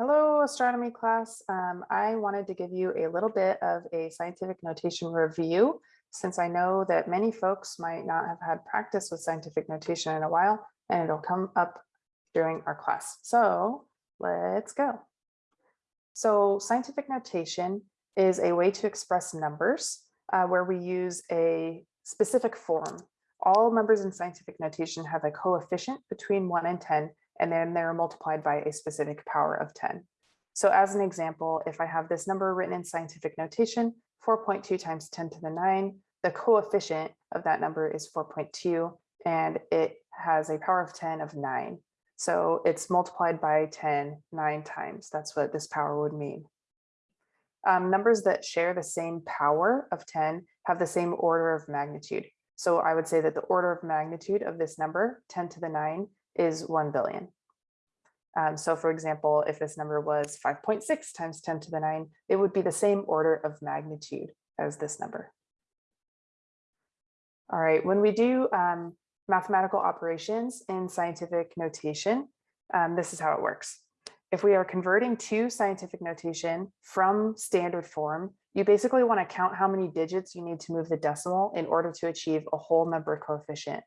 Hello, astronomy class. Um, I wanted to give you a little bit of a scientific notation review, since I know that many folks might not have had practice with scientific notation in a while, and it'll come up during our class. So let's go. So scientific notation is a way to express numbers uh, where we use a specific form. All numbers in scientific notation have a coefficient between 1 and 10 and then they're multiplied by a specific power of 10. So as an example, if I have this number written in scientific notation, 4.2 times 10 to the 9, the coefficient of that number is 4.2, and it has a power of 10 of 9. So it's multiplied by 10 nine times. That's what this power would mean. Um, numbers that share the same power of 10 have the same order of magnitude. So I would say that the order of magnitude of this number, 10 to the 9, is 1 billion. Um, so for example, if this number was 5.6 times 10 to the 9, it would be the same order of magnitude as this number. All right, when we do um, mathematical operations in scientific notation, um, this is how it works. If we are converting to scientific notation from standard form, you basically want to count how many digits you need to move the decimal in order to achieve a whole number coefficient.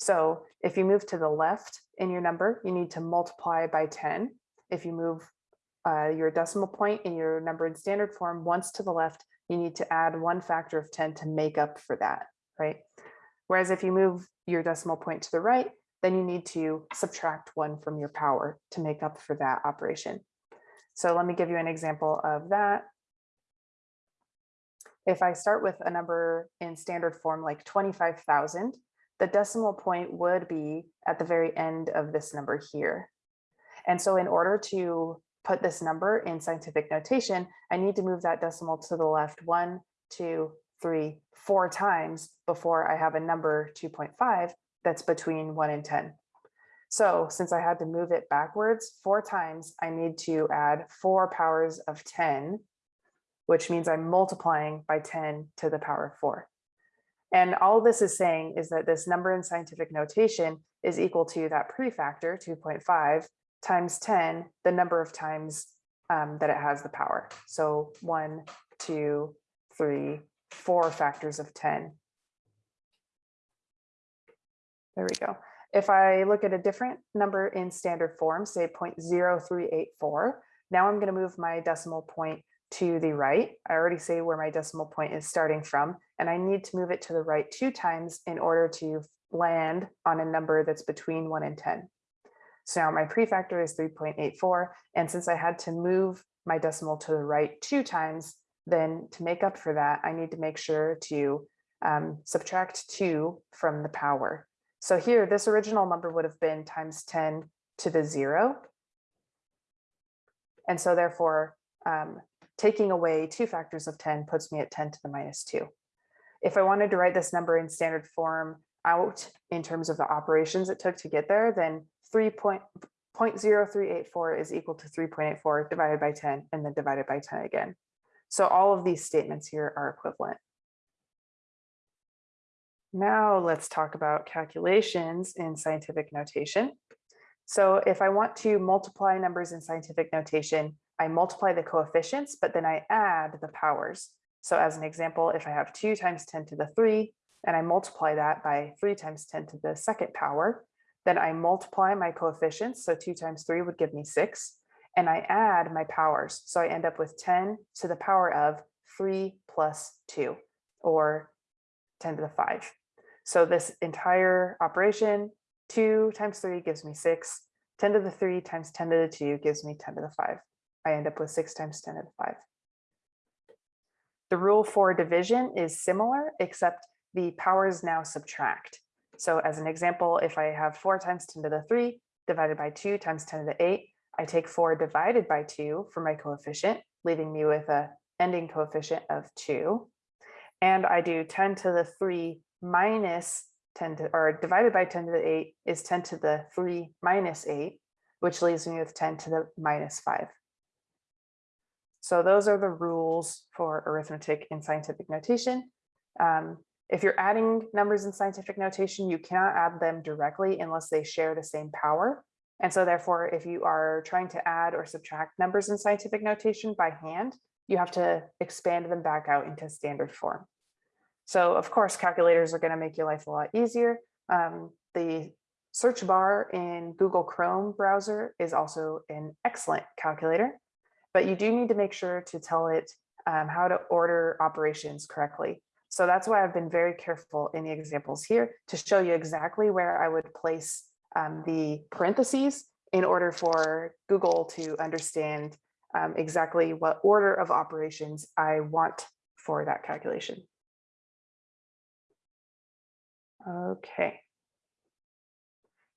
So if you move to the left in your number, you need to multiply by 10. If you move uh, your decimal point in your number in standard form once to the left, you need to add one factor of 10 to make up for that, right? Whereas if you move your decimal point to the right, then you need to subtract one from your power to make up for that operation. So let me give you an example of that. If I start with a number in standard form like 25,000, the decimal point would be at the very end of this number here. And so in order to put this number in scientific notation, I need to move that decimal to the left one, two, three, four times before I have a number 2.5 that's between one and 10. So since I had to move it backwards four times, I need to add four powers of 10, which means I'm multiplying by 10 to the power of four. And all this is saying is that this number in scientific notation is equal to that prefactor 2.5 times 10, the number of times um, that it has the power. So one, two, three, four factors of 10. There we go. If I look at a different number in standard form, say 0.0384, now I'm going to move my decimal point to the right. I already say where my decimal point is starting from, and I need to move it to the right two times in order to land on a number that's between one and 10. So now my prefactor is 3.84. And since I had to move my decimal to the right two times, then to make up for that, I need to make sure to um, subtract two from the power. So here, this original number would have been times 10 to the zero. And so therefore, um, taking away two factors of 10 puts me at 10 to the minus two. If I wanted to write this number in standard form out in terms of the operations it took to get there, then 3.0384 is equal to 3.84 divided by 10 and then divided by 10 again. So all of these statements here are equivalent. Now let's talk about calculations in scientific notation. So if I want to multiply numbers in scientific notation, I multiply the coefficients, but then I add the powers. So as an example, if I have 2 times 10 to the 3, and I multiply that by 3 times 10 to the second power, then I multiply my coefficients. So 2 times 3 would give me 6. And I add my powers. So I end up with 10 to the power of 3 plus 2, or 10 to the 5. So this entire operation, 2 times 3 gives me 6. 10 to the 3 times 10 to the 2 gives me 10 to the 5. I end up with 6 times 10 to the 5. The rule for division is similar, except the powers now subtract. So as an example, if I have 4 times 10 to the 3 divided by 2 times 10 to the 8, I take 4 divided by 2 for my coefficient, leaving me with a ending coefficient of 2. And I do 10 to the 3 minus 10 to, or divided by 10 to the 8 is 10 to the 3 minus 8, which leaves me with 10 to the minus 5. So those are the rules for arithmetic in scientific notation. Um, if you're adding numbers in scientific notation, you cannot add them directly unless they share the same power. And so therefore, if you are trying to add or subtract numbers in scientific notation by hand, you have to expand them back out into standard form. So of course, calculators are going to make your life a lot easier. Um, the search bar in Google Chrome browser is also an excellent calculator, but you do need to make sure to tell it um, how to order operations correctly. So that's why I've been very careful in the examples here to show you exactly where I would place um, the parentheses in order for Google to understand um, exactly what order of operations I want for that calculation. Okay.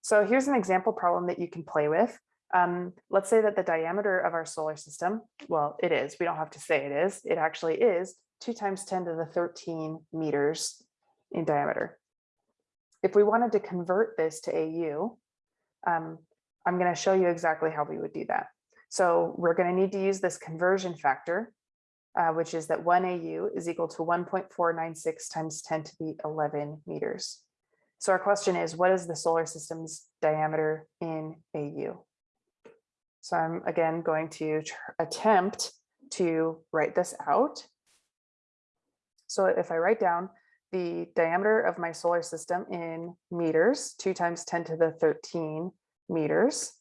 So here's an example problem that you can play with. Um, let's say that the diameter of our solar system, well, it is, we don't have to say it is, it actually is 2 times 10 to the 13 meters in diameter. If we wanted to convert this to AU, um, I'm going to show you exactly how we would do that. So we're going to need to use this conversion factor, uh, which is that 1 AU is equal to 1.496 times 10 to the 11 meters. So our question is, what is the solar system's diameter in AU? So I'm again going to attempt to write this out. So if I write down the diameter of my solar system in meters, two times 10 to the 13 meters.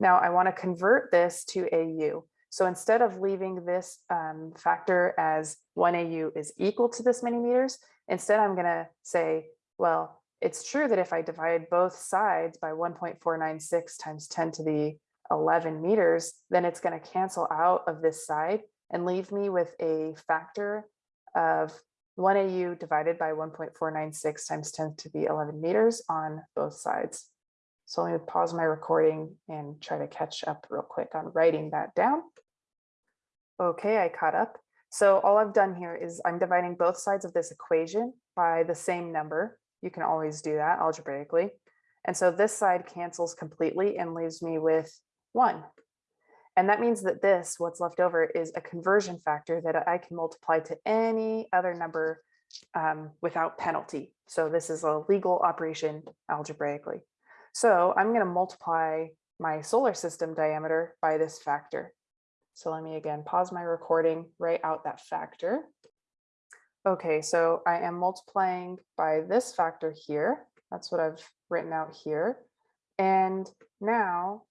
Now I want to convert this to AU. So instead of leaving this um, factor as 1 AU is equal to this many meters, instead I'm going to say, well, it's true that if I divide both sides by 1.496 times 10 to the 11 meters, then it's going to cancel out of this side and leave me with a factor of 1 AU divided by 1.496 times 10 to the 11 meters on both sides. So let me pause my recording and try to catch up real quick on writing that down. Okay, I caught up. So all I've done here is I'm dividing both sides of this equation by the same number, you can always do that algebraically. And so this side cancels completely and leaves me with one. And that means that this, what's left over, is a conversion factor that I can multiply to any other number um, without penalty. So this is a legal operation algebraically. So I'm going to multiply my solar system diameter by this factor. So let me again pause my recording, write out that factor. Okay, so I am multiplying by this factor here. That's what I've written out here. And now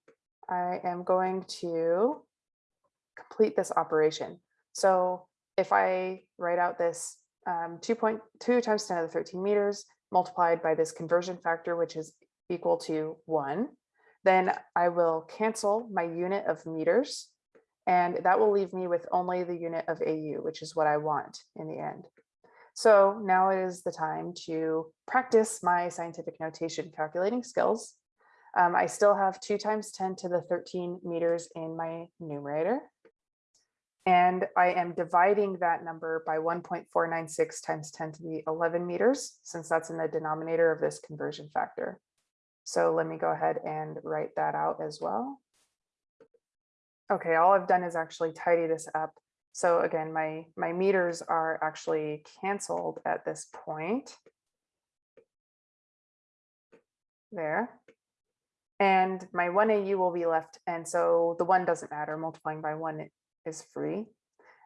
I am going to complete this operation. So if I write out this um, 2.2 times 10 to the 13 meters multiplied by this conversion factor, which is equal to one, then I will cancel my unit of meters and that will leave me with only the unit of AU, which is what I want in the end. So now is the time to practice my scientific notation calculating skills. Um, I still have 2 times 10 to the 13 meters in my numerator. And I am dividing that number by 1.496 times 10 to the 11 meters, since that's in the denominator of this conversion factor. So let me go ahead and write that out as well. Okay, all I've done is actually tidy this up so again, my, my meters are actually canceled at this point. There. And my 1AU will be left. And so the one doesn't matter, multiplying by one is free.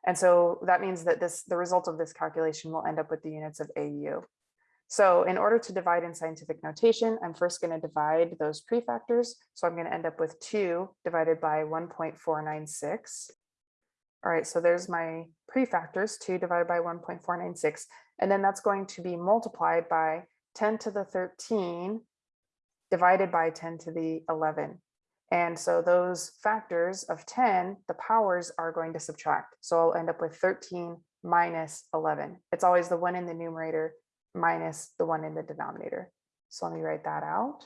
And so that means that this the result of this calculation will end up with the units of AU. So in order to divide in scientific notation, I'm first going to divide those prefactors. So I'm going to end up with 2 divided by 1.496. All right, so there's my prefactors, 2 divided by 1.496, and then that's going to be multiplied by 10 to the 13 divided by 10 to the 11. And so those factors of 10, the powers are going to subtract. So I'll end up with 13 minus 11. It's always the one in the numerator minus the one in the denominator. So let me write that out.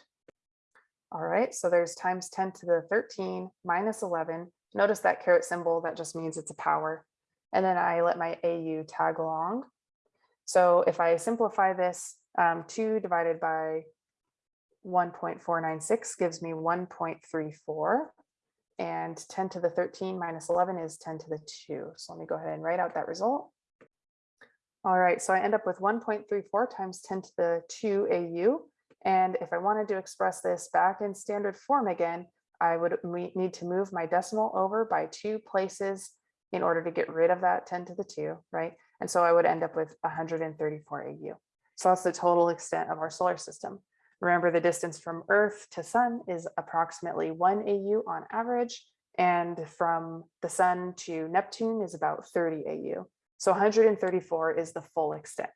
All right, so there's times 10 to the 13 minus 11 Notice that caret symbol, that just means it's a power. And then I let my AU tag along. So if I simplify this, um, 2 divided by 1.496 gives me 1.34. And 10 to the 13 minus 11 is 10 to the 2. So let me go ahead and write out that result. All right, so I end up with 1.34 times 10 to the 2 AU. And if I wanted to express this back in standard form again, I would need to move my decimal over by two places in order to get rid of that 10 to the 2, right? And so I would end up with 134 AU. So that's the total extent of our solar system. Remember, the distance from Earth to Sun is approximately 1 AU on average, and from the Sun to Neptune is about 30 AU. So 134 is the full extent.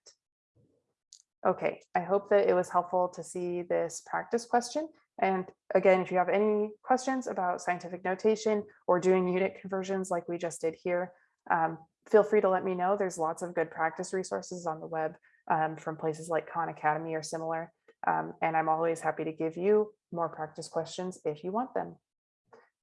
Okay, I hope that it was helpful to see this practice question. And again, if you have any questions about scientific notation or doing unit conversions like we just did here, um, feel free to let me know. There's lots of good practice resources on the web um, from places like Khan Academy or similar. Um, and I'm always happy to give you more practice questions if you want them.